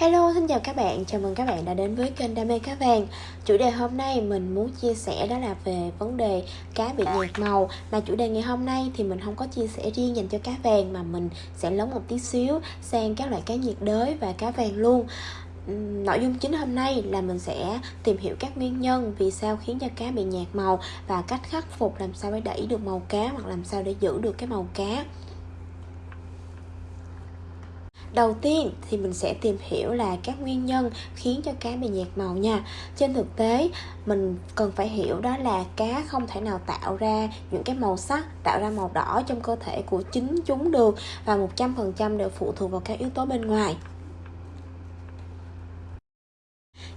Hello, xin chào các bạn, chào mừng các bạn đã đến với kênh Đam mê cá vàng. Chủ đề hôm nay mình muốn chia sẻ đó là về vấn đề cá bị nhạt màu. Mà chủ đề ngày hôm nay thì mình không có chia sẻ riêng dành cho cá vàng Mà mình sẽ lớn một tí xíu sang các loại cá nhiệt đới và cá vàng luôn. Nội dung chính hôm nay là mình sẽ tìm hiểu các nguyên nhân vì sao khiến cho cá bị nhạt màu Và cách khắc phục làm sao để đẩy được màu cá hoặc làm sao để giữ được cái màu cá. Đầu tiên thì mình sẽ tìm hiểu là các nguyên nhân khiến cho cá bị nhạt màu nha. Trên thực tế, mình cần phải hiểu đó là cá không thể nào tạo ra những cái màu sắc, Tạo ra màu đỏ trong cơ thể của chính chúng được Và 100% đều phụ thuộc vào các yếu tố bên ngoài.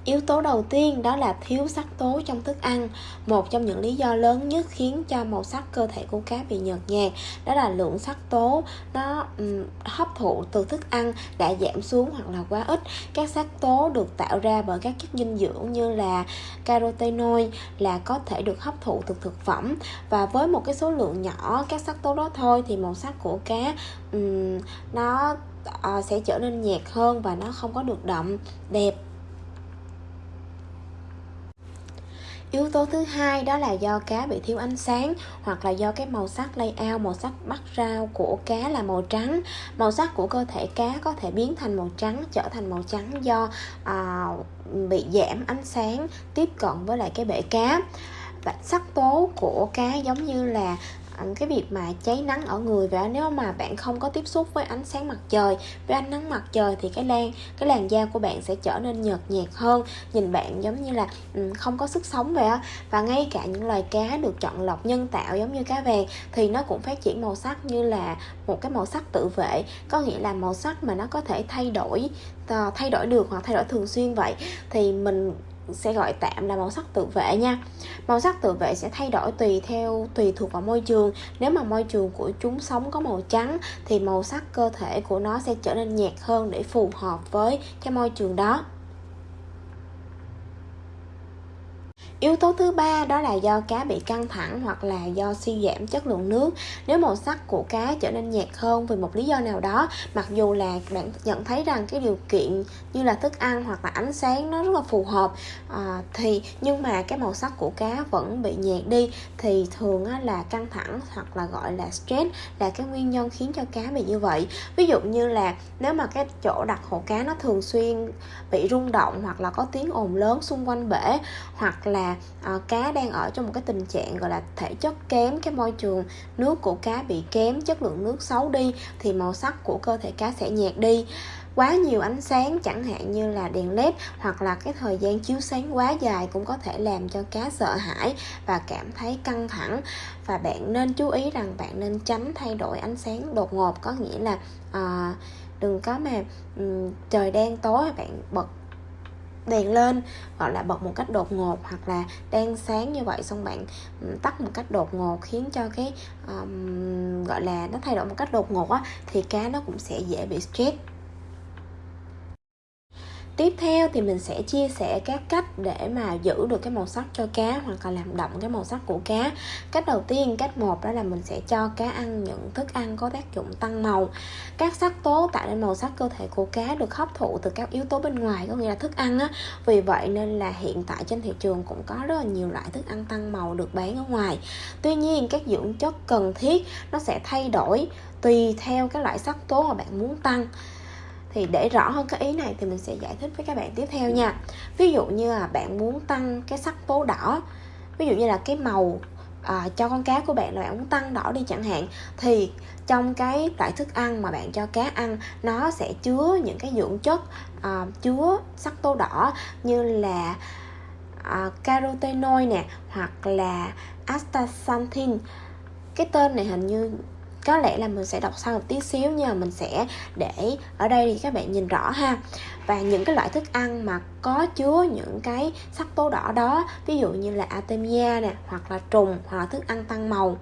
Yếu tố đầu tiên đó là thiếu sắc tố trong thức ăn. Một trong những lý do lớn nhất khiến cho màu sắc cơ thể của cá bị nhợt nhạt Đó là lượng sắc tố nó um, hấp thụ từ thức ăn đã giảm xuống hoặc là quá ít. Các sắc tố được tạo ra bởi các chất dinh dưỡng như là carotenoid là có thể được hấp thụ từ thực phẩm. Và với một cái số lượng nhỏ các sắc tố đó thôi thì màu sắc của cá um, nó uh, sẽ trở nên nhạt hơn và nó không có được đậm đẹp. Yếu tố thứ hai đó là do cá bị thiếu ánh sáng hoặc là do cái màu sắc layout, màu sắc bắt rau của cá là màu trắng. Màu sắc của cơ thể cá có thể biến thành màu trắng, trở thành màu trắng do à, bị giảm ánh sáng tiếp cận với lại cái bể cá. Và sắc tố của cá giống như là cái việc mà cháy nắng ở người và nếu mà bạn không có tiếp xúc với ánh sáng mặt trời, với ánh nắng mặt trời thì cái lan, cái làn da của bạn sẽ trở nên nhợt nhạt hơn. Nhìn bạn giống như là không có sức sống vậy á. Và ngay cả những loài cá được chọn lọc nhân tạo giống như cá vàng thì nó cũng phát triển màu sắc như là một cái màu sắc tự vệ. Có nghĩa là màu sắc mà nó có thể thay đổi ờ, thay đổi được hoặc thay đổi thường xuyên vậy. Thì mình sẽ gọi tạm là màu sắc tự vệ nha. Màu sắc tự vệ sẽ thay đổi tùy theo, tùy thuộc vào môi trường. Nếu mà môi trường của chúng sống có màu trắng, thì màu sắc cơ thể của nó sẽ trở nên nhạt hơn để phù hợp với cái môi trường đó. Yếu tố thứ ba đó là do cá bị căng thẳng hoặc là do suy giảm chất lượng nước. Nếu màu sắc của cá trở nên nhạt hơn vì một lý do nào đó, mặc dù là bạn nhận thấy rằng cái điều kiện như là thức ăn hoặc là ánh sáng nó rất là phù hợp à, thì nhưng mà cái màu sắc của cá vẫn bị nhạt đi thì thường á, là căng thẳng hoặc là gọi là stress là cái nguyên nhân khiến cho cá bị như vậy. Ví dụ như là nếu mà cái chỗ đặt hồ cá nó thường xuyên bị rung động hoặc là có tiếng ồn lớn xung quanh bể hoặc là uh, cá đang ở trong một cái tình trạng gọi là thể chất kém cái môi trường nước của cá bị kém chất lượng nước xấu đi thì màu sắc của cơ thể cá sẽ nhạt đi. Quá nhiều ánh sáng chẳng hạn như là đèn led hoặc là cái thời gian chiếu sáng quá dài cũng có thể làm cho cá sợ hãi và cảm thấy căng thẳng. Và bạn nên chú ý rằng bạn nên tránh thay đổi ánh sáng đột ngột có nghĩa là uh, đừng có mà um, trời đang tối bạn bật đèn lên gọi là bật một cách đột ngột hoặc là đang sáng như vậy xong bạn tắt một cách đột ngột khiến cho cái um, gọi là nó thay đổi một cách đột ngột á thì cá nó cũng sẽ dễ bị stress. Tiếp theo thì mình sẽ chia sẻ các cách để mà giữ được cái màu sắc cho cá hoặc là làm đậm cái màu sắc của cá. Cách đầu tiên, cách một đó là mình sẽ cho cá ăn những thức ăn có tác dụng tăng màu. Các sắc tố tạo nên màu sắc cơ thể của cá được hấp thụ từ các yếu tố bên ngoài có nghĩa là thức ăn á. Vì vậy nên là hiện tại trên thị trường cũng có rất là nhiều loại thức ăn tăng màu được bán ở ngoài. Tuy nhiên các dưỡng chất cần thiết nó sẽ thay đổi tùy theo cái loại sắc tố mà bạn muốn tăng thì để rõ hơn cái ý này thì mình sẽ giải thích với các bạn tiếp theo nha. Ví dụ như là bạn muốn tăng cái sắc tố đỏ ví dụ như là cái màu à, cho con cá của bạn là bạn muốn tăng đỏ đi chẳng hạn thì trong cái loại thức ăn mà bạn cho cá ăn nó sẽ chứa những cái dưỡng chất à, chứa sắc tố đỏ như là à, carotenoid nè hoặc là astaxanthin. Cái tên này hình như có lẽ là mình sẽ đọc sau một tí xíu nhưng mà mình sẽ để ở đây thì các bạn nhìn rõ ha. Và những cái loại thức ăn mà có chứa những cái sắc tố đỏ đó, ví dụ như là artemia nè, hoặc là trùng, hoặc là thức ăn tăng màu.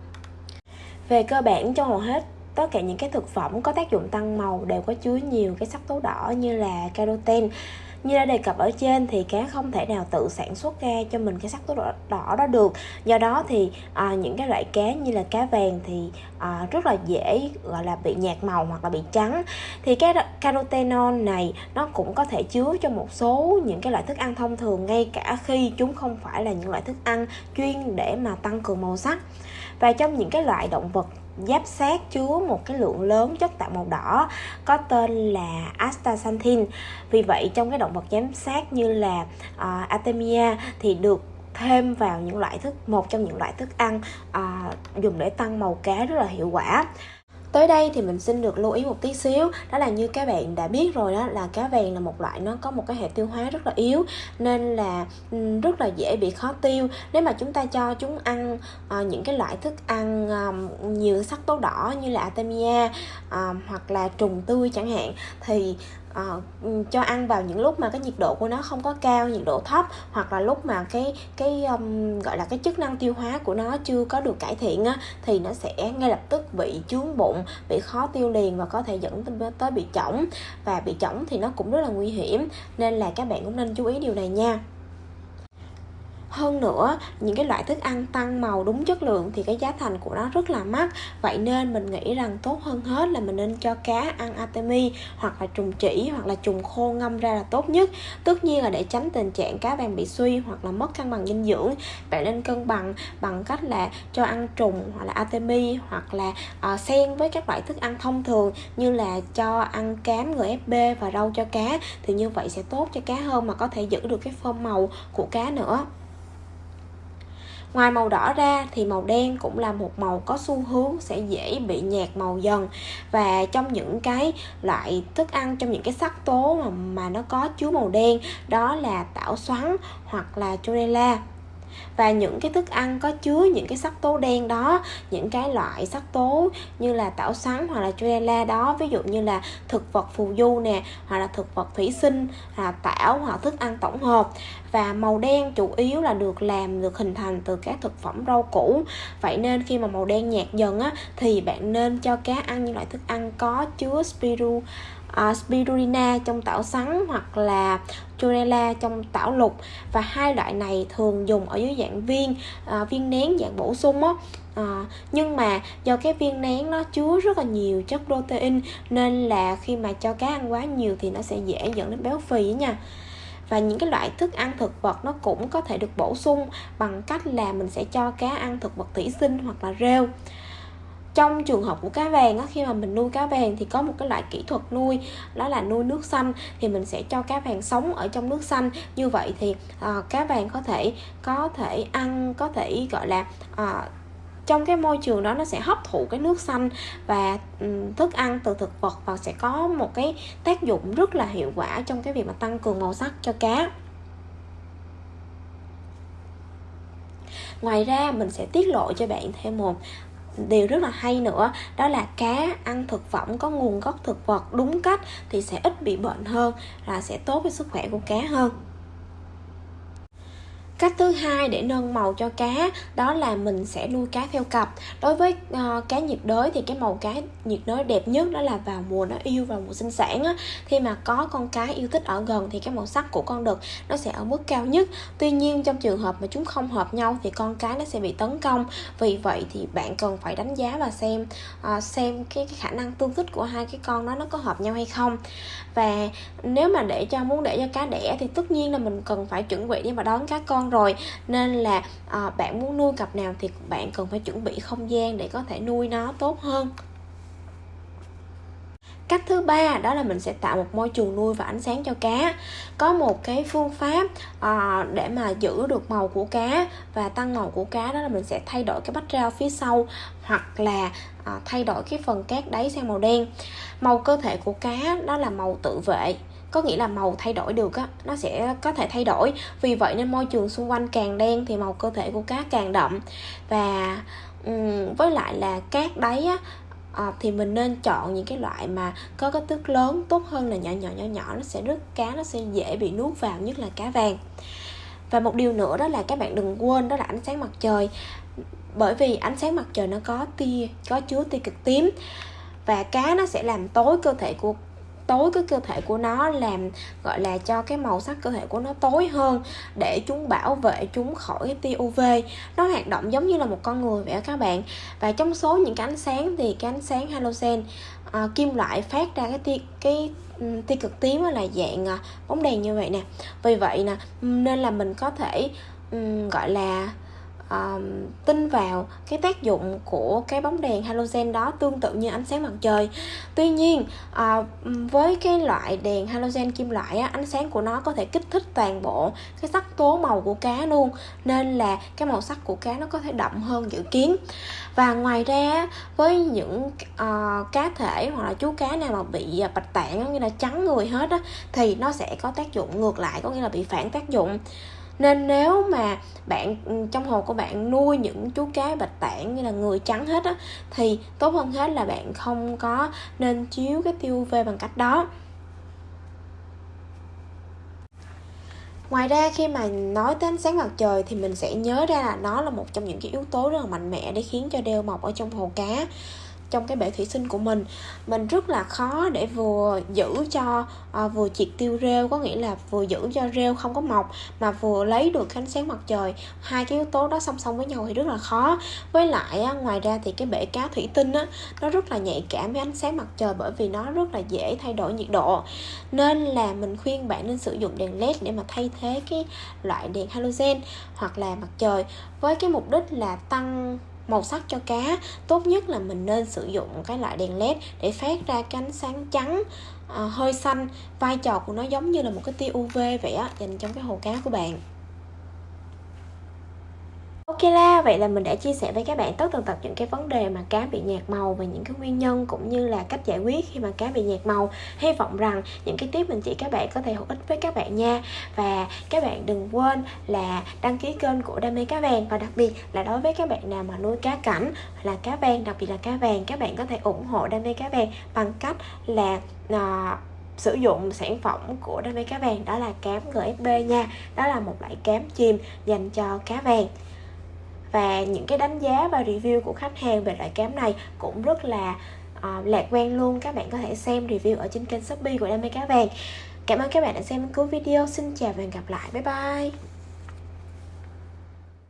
Về cơ bản trong hầu hết tất cả những cái thực phẩm có tác dụng tăng màu đều có chứa nhiều cái sắc tố đỏ như là caroten như đã đề cập ở trên thì cá không thể nào tự sản xuất ra cho mình cái sắc tố đỏ, đỏ đó được. Do đó thì à, những cái loại cá như là cá vàng thì à, rất là dễ gọi là bị nhạt màu hoặc là bị trắng. Thì cái carotenon này nó cũng có thể chứa cho một số những cái loại thức ăn thông thường ngay cả khi chúng không phải là những loại thức ăn chuyên để mà tăng cường màu sắc và trong những cái loại động vật giáp sát chứa một cái lượng lớn chất tạo màu đỏ có tên là astaxanthin. Vì vậy trong cái động vật giám sát như là uh, artemia thì được thêm vào những loại thức một trong những loại thức ăn uh, dùng để tăng màu cá rất là hiệu quả. Tới đây thì mình xin được lưu ý một tí xíu Đó là như các bạn đã biết rồi đó là cá vàng là một loại nó có một cái hệ tiêu hóa rất là yếu Nên là rất là dễ bị khó tiêu. Nếu mà chúng ta cho chúng ăn uh, những cái loại thức ăn uh, nhiều sắc tố đỏ như là Artemia uh, hoặc là trùng tươi chẳng hạn Thì uh, cho ăn vào những lúc mà cái nhiệt độ của nó không có cao nhiệt độ thấp hoặc là lúc mà cái cái um, gọi là cái chức năng tiêu hóa của nó chưa có được cải thiện á, thì nó sẽ ngay lập tức bị chướng bụng bị khó tiêu liền và có thể dẫn tới bị chỏng. Và bị chỏng thì nó cũng rất là nguy hiểm nên là các bạn cũng nên chú ý điều này nha hơn nữa những cái loại thức ăn tăng màu đúng chất lượng thì cái giá thành của nó rất là mắc. Vậy nên mình nghĩ rằng tốt hơn hết là mình nên cho cá ăn atemi hoặc là trùng chỉ hoặc là trùng khô ngâm ra là tốt nhất. Tất nhiên là để tránh tình trạng cá vàng bị suy hoặc là mất cân bằng dinh dưỡng bạn nên cân bằng bằng cách là cho ăn trùng hoặc là atemi hoặc là uh, xen với các loại thức ăn thông thường như là cho ăn cám gfb và rau cho cá thì như vậy sẽ tốt cho cá hơn mà có thể giữ được cái phơm màu của cá nữa. Ngoài màu đỏ ra thì màu đen cũng là một màu có xu hướng sẽ dễ bị nhạt màu dần. Và trong những cái loại thức ăn trong những cái sắc tố mà, mà nó có chứa màu đen đó là tảo xoắn hoặc là chlorella và những cái thức ăn có chứa những cái sắc tố đen đó, những cái loại sắc tố như là tảo sắn hoặc là chlorella đó, ví dụ như là thực vật phù du nè, hoặc là thực vật thủy sinh là tảo hoặc thức ăn tổng hợp. Và màu đen chủ yếu là được làm, được hình thành từ các thực phẩm rau củ. Vậy nên khi mà màu đen nhạt dần á, thì bạn nên cho cá ăn những loại thức ăn có chứa spiru uh, spirulina trong tảo sắn hoặc là chlorella trong tảo lục. Và hai loại này thường dùng ở dưới dạng viên uh, viên nén dạng bổ sung á. À, nhưng mà do cái viên nén nó chứa rất là nhiều chất protein nên là khi mà cho cá ăn quá nhiều thì nó sẽ dễ dẫn đến béo phì nha. Và những cái loại thức ăn thực vật nó cũng có thể được bổ sung bằng cách là mình sẽ cho cá ăn thực vật thủy sinh hoặc là rêu trong trường hợp của cá vàng á, khi mà mình nuôi cá vàng thì có một cái loại kỹ thuật nuôi đó là nuôi nước xanh. Thì mình sẽ cho cá vàng sống ở trong nước xanh. Như vậy thì uh, cá vàng có thể có thể ăn có thể gọi là uh, trong cái môi trường đó nó sẽ hấp thụ cái nước xanh và um, thức ăn từ thực vật và sẽ có một cái tác dụng rất là hiệu quả trong cái việc mà tăng cường màu sắc cho cá. Ngoài ra mình sẽ tiết lộ cho bạn thêm một điều rất là hay nữa, đó là cá ăn thực phẩm có nguồn gốc thực vật đúng cách thì sẽ ít bị bệnh hơn, là sẽ tốt với sức khỏe của cá hơn cách thứ hai để nâng màu cho cá đó là mình sẽ nuôi cá theo cặp. Đối với uh, cá nhiệt đới thì cái màu cá nhiệt đới đẹp nhất đó là vào mùa nó yêu vào mùa sinh sản á. Khi mà có con cá yêu thích ở gần thì cái màu sắc của con đực nó sẽ ở mức cao nhất. Tuy nhiên trong trường hợp mà chúng không hợp nhau thì con cá nó sẽ bị tấn công. Vì vậy thì bạn cần phải đánh giá và xem uh, xem cái, cái khả năng tương thích của hai cái con đó nó có hợp nhau hay không. Và nếu mà để cho muốn để cho cá đẻ thì tất nhiên là mình cần phải chuẩn bị để mà đón cá con rồi. Nên là à, bạn muốn nuôi cặp nào thì bạn cần phải chuẩn bị không gian để có thể nuôi nó tốt hơn. Cách thứ ba đó là mình sẽ tạo một môi trường nuôi và ánh sáng cho cá. Có một cái phương pháp à, để mà giữ được màu của cá và tăng màu của cá đó là mình sẽ thay đổi cái bách rau phía sau hoặc là à, thay đổi cái phần cát đáy sang màu đen. Màu cơ thể của cá đó là màu tự vệ có nghĩa là màu thay đổi được á nó sẽ có thể thay đổi. Vì vậy nên môi trường xung quanh càng đen thì màu cơ thể của cá càng đậm. Và um, với lại là cát đáy á à, thì mình nên chọn những cái loại mà có kích thước lớn tốt hơn là nhỏ nhỏ nhỏ nhỏ nó sẽ rất cá nó sẽ dễ bị nuốt vào nhất là cá vàng. Và một điều nữa đó là các bạn đừng quên đó là ánh sáng mặt trời. Bởi vì ánh sáng mặt trời nó có tia có chứa tia cực tím. Và cá nó sẽ làm tối cơ thể của tối cái cơ thể của nó làm gọi là cho cái màu sắc cơ thể của nó tối hơn để chúng bảo vệ chúng khỏi cái tia UV nó hoạt động giống như là một con người vậy đó các bạn. Và trong số những cái ánh sáng thì cái ánh sáng halogen à, kim loại phát ra cái tia cái tia cực tím là dạng à, bóng đèn như vậy nè. Vì vậy nè nên là mình có thể um, gọi là uh, tin vào cái tác dụng của cái bóng đèn halogen đó tương tự như ánh sáng mặt trời. Tuy nhiên uh, với cái loại đèn halogen kim loại á, ánh sáng của nó có thể kích thích toàn bộ cái sắc tố màu của cá luôn nên là cái màu sắc của cá nó có thể đậm hơn dự kiến. Và ngoài ra với những uh, cá thể hoặc là chú cá nào mà bị à, bạch tạng như là trắng người hết á thì nó sẽ có tác dụng ngược lại có nghĩa là bị phản tác dụng nên nếu mà bạn ừ, trong hồ của bạn nuôi những chú cá bạch tạng như là người trắng hết á, thì tốt hơn hết là bạn không có nên chiếu cái tiêu UV bằng cách đó. Ngoài ra khi mà nói tới ánh sáng mặt trời thì mình sẽ nhớ ra là nó là một trong những cái yếu tố rất là mạnh mẽ để khiến cho đeo mọc ở trong hồ cá trong cái bể thủy sinh của mình. Mình rất là khó để vừa giữ cho à, vừa triệt tiêu rêu có nghĩa là vừa giữ cho rêu không có mọc mà vừa lấy được ánh sáng mặt trời. Hai cái yếu tố đó song song với nhau thì rất là khó. Với lại á, ngoài ra thì cái bể cá thủy tinh á nó rất là nhạy cảm với ánh sáng mặt trời bởi vì nó rất là dễ thay đổi nhiệt độ. Nên là mình khuyên bạn nên sử dụng đèn led để mà thay thế cái loại đèn halogen hoặc là mặt trời với cái mục đích là tăng màu sắc cho cá. Tốt nhất là mình nên sử dụng cái loại đèn led để phát ra cái ánh sáng trắng à, hơi xanh. Vai trò của nó giống như là một cái tia uv vậy á dành trong cái hồ cá của bạn. Ok la, vậy là mình đã chia sẻ với các bạn tất tần tật những cái vấn đề mà cá bị nhạt màu và những cái nguyên nhân cũng như là cách giải quyết khi mà cá bị nhạt màu. Hy vọng rằng những cái tiếp mình chỉ các bạn có thể hữu ích với các bạn nha. Và các bạn đừng quên là đăng ký kênh của Đam mê cá vàng và đặc biệt là đối với các bạn nào mà nuôi cá cảnh là cá vàng, đặc biệt là cá vàng, các bạn có thể ủng hộ Đam mê cá vàng bằng cách là uh, sử dụng sản phẩm của đam mê cá vàng đó là cám GFB nha đó là một loại cám chìm dành cho cá vàng và những cái đánh giá và review của khách hàng về loại kem này cũng rất là uh, lạc quan luôn. Các bạn có thể xem review ở trên kênh shopee của đam mê cá vàng. Cảm ơn các bạn đã xem cuối video. Xin chào và hẹn gặp lại. Bye bye.